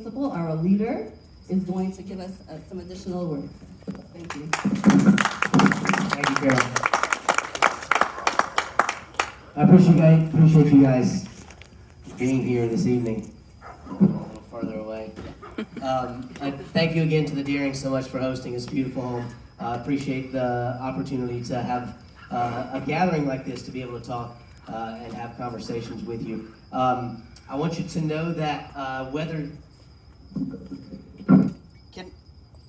principal, our leader, is going to give us uh, some additional words. Thank you. Thank you, Carol. I appreciate you guys, appreciate you guys being here this evening. A little farther away. Um, I thank you again to the Deering so much for hosting this beautiful home. I appreciate the opportunity to have uh, a gathering like this to be able to talk uh, and have conversations with you. Um, I want you to know that uh, whether can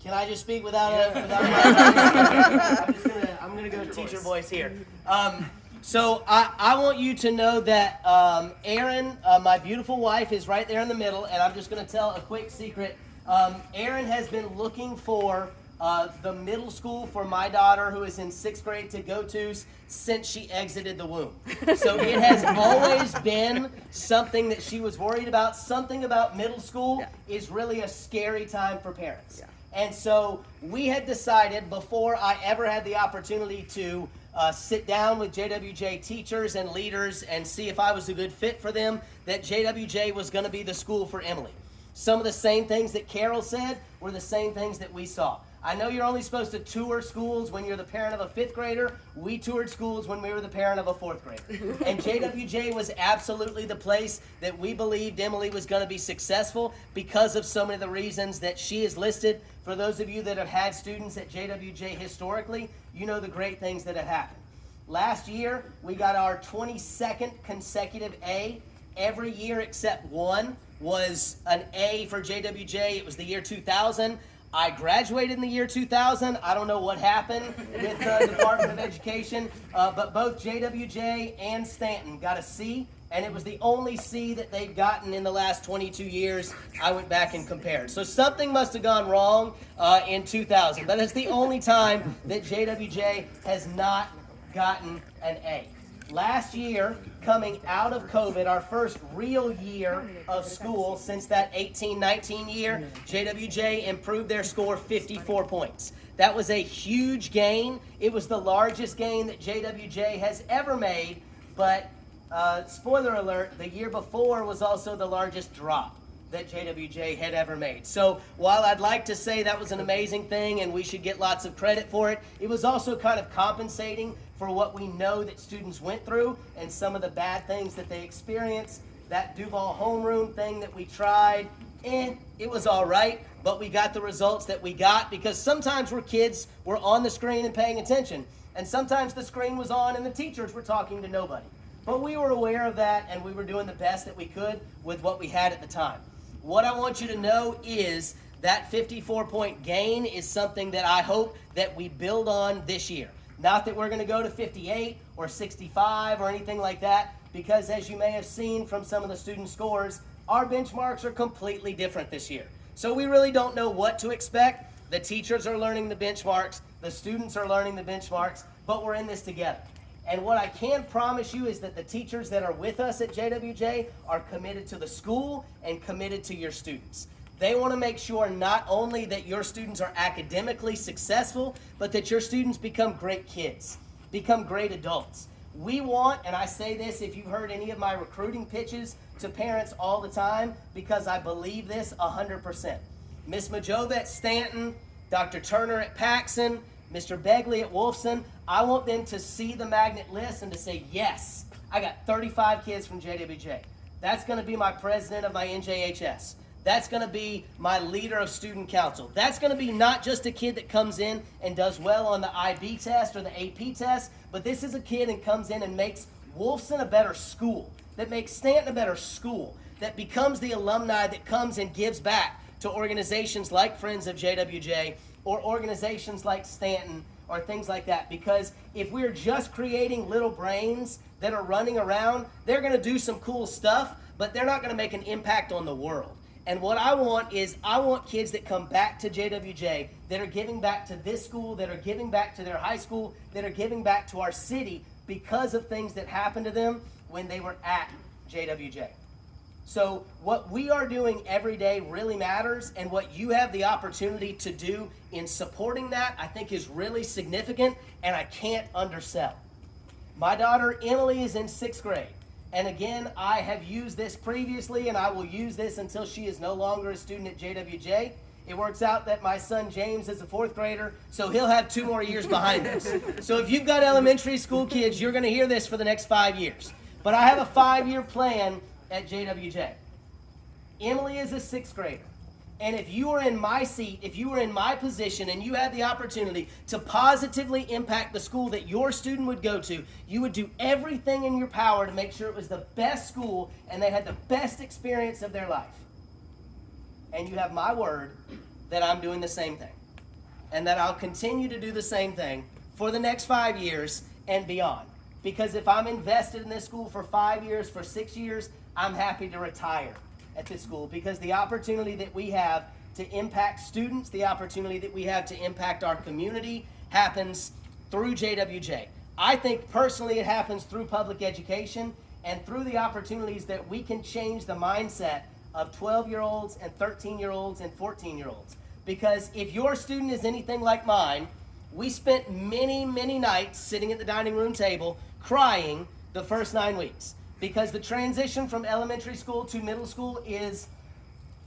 can I just speak without a without? A, I'm just gonna I'm gonna go teacher voice here. Um, so I, I want you to know that um, Erin, uh, my beautiful wife, is right there in the middle, and I'm just gonna tell a quick secret. Um, Erin has been looking for uh, the middle school for my daughter, who is in sixth grade, to go to since she exited the womb. So it has always been something that she was worried about. Something about middle school Yeah. is really a scary time for parents. Yeah. And so we had decided before I ever had the opportunity to uh, sit down with JWJ teachers and leaders and see if I was a good fit for them, that JWJ was going to be the school for Emily. Some of the same things that Carol said were the same things that we saw. I know you're only supposed to tour schools when you're the parent of a fifth grader. We toured schools when we were the parent of a fourth grader. and JWJ was absolutely the place that we believed Emily was going to be successful because of so many of the reasons that she is listed. For those of you that have had students at JWJ historically, you know the great things that have happened. Last year, we got our 22nd consecutive A. Every year except one was an A for JWJ. It was the year 2000. I graduated in the year 2000. I don't know what happened with the Department of Education, uh, but both JWJ and Stanton got a C, and it was the only C that they've gotten in the last 22 years. I went back and compared. So something must have gone wrong uh, in 2000, but it's the only time that JWJ has not gotten an A. Last year, coming out of COVID, our first real year of school since that 18 19 year, JWJ improved their score 54 points. That was a huge gain. It was the largest gain that JWJ has ever made, but uh, spoiler alert, the year before was also the largest drop that JWJ had ever made. So while I'd like to say that was an amazing thing and we should get lots of credit for it, it was also kind of compensating for what we know that students went through and some of the bad things that they experienced. That Duval homeroom thing that we tried, eh, it was all right, but we got the results that we got because sometimes we're kids, we're on the screen and paying attention, and sometimes the screen was on and the teachers were talking to nobody. But we were aware of that and we were doing the best that we could with what we had at the time. What I want you to know is that 54 point gain is something that I hope that we build on this year. Not that we're going to go to 58 or 65 or anything like that, because as you may have seen from some of the student scores, our benchmarks are completely different this year. So we really don't know what to expect. The teachers are learning the benchmarks, the students are learning the benchmarks, but we're in this together. And what I can promise you is that the teachers that are with us at JWJ are committed to the school and committed to your students. They want to make sure not only that your students are academically successful, but that your students become great kids, become great adults. We want, and I say this if you've heard any of my recruiting pitches to parents all the time, because I believe this 100%. Miss Majova at Stanton, Dr. Turner at Paxon, Mr. Begley at Wolfson, I want them to see the magnet list and to say, yes, I got 35 kids from JWJ. That's going to be my president of my NJHS. That's going to be my leader of student council. That's going to be not just a kid that comes in and does well on the IB test or the AP test, but this is a kid and comes in and makes Wolfson a better school, that makes Stanton a better school, that becomes the alumni that comes and gives back to organizations like Friends of JWJ or organizations like Stanton or things like that. Because if we're just creating little brains that are running around, they're going to do some cool stuff, but they're not going to make an impact on the world. And what I want is I want kids that come back to JWJ that are giving back to this school, that are giving back to their high school, that are giving back to our city because of things that happened to them when they were at JWJ. So, what we are doing every day really matters, and what you have the opportunity to do in supporting that, I think, is really significant, and I can't undersell. My daughter Emily is in sixth grade. And again, I have used this previously and I will use this until she is no longer a student at JWJ. It works out that my son James is a fourth grader, so he'll have two more years behind us. So if you've got elementary school kids, you're going to hear this for the next five years. But I have a five year plan at JWJ. Emily is a sixth grader. And if you were in my seat, if you were in my position and you had the opportunity to positively impact the school that your student would go to, you would do everything in your power to make sure it was the best school and they had the best experience of their life. And you have my word that I'm doing the same thing. And that I'll continue to do the same thing for the next five years and beyond. Because if I'm invested in this school for five years, for six years, I'm happy to retire at this school because the opportunity that we have to impact students, the opportunity that we have to impact our community happens through JWJ. I think personally it happens through public education and through the opportunities that we can change the mindset of 12 year olds and 13 year olds and 14 year olds. Because if your student is anything like mine, we spent many, many nights sitting at the dining room table crying the first nine weeks because the transition from elementary school to middle school is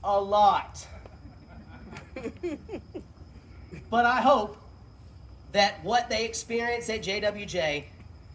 a lot. but I hope that what they experience at JWJ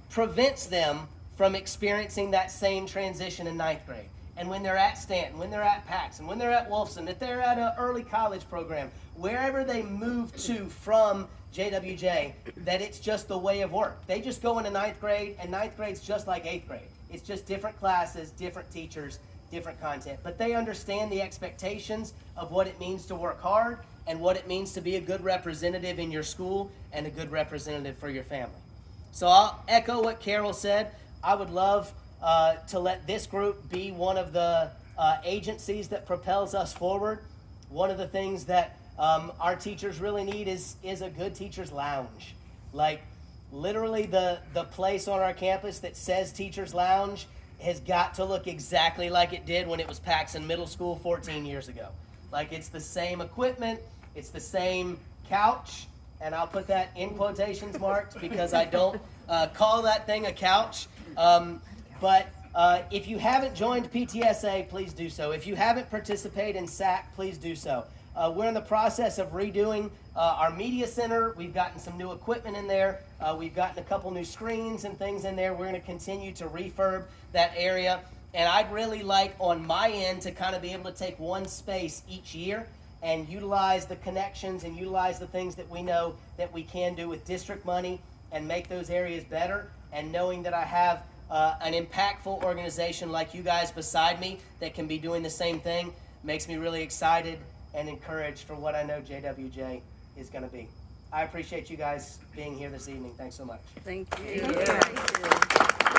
prevents them from experiencing that same transition in ninth grade. And when they're at Stanton, when they're at Paxon, when they're at Wolfson, if they're at an early college program, wherever they move to from JWJ, that it's just the way of work. They just go into ninth grade, and ninth grade's just like eighth grade. It's just different classes, different teachers, different content. But they understand the expectations of what it means to work hard and what it means to be a good representative in your school and a good representative for your family. So I'll echo what Carol said. I would love uh, to let this group be one of the uh, agencies that propels us forward. One of the things that um, our teachers really need is is a good teachers lounge. Like literally the the place on our campus that says teachers lounge has got to look exactly like it did when it was Paxon Middle School 14 years ago. Like it's the same equipment, it's the same couch, and I'll put that in quotations marks because I don't uh, call that thing a couch. Um, but uh, if you haven't joined PTSA, please do so. If you haven't participated in SAC, please do so. Uh, we're in the process of redoing uh, our media center. We've gotten some new equipment in there. Uh, we've gotten a couple new screens and things in there. We're going to continue to refurb that area. And I'd really like on my end to kind of be able to take one space each year and utilize the connections and utilize the things that we know that we can do with district money and make those areas better. And knowing that I have uh, an impactful organization like you guys beside me that can be doing the same thing makes me really excited and encouraged for what I know JWJ is going to be. I appreciate you guys being here this evening. Thanks so much. Thank you.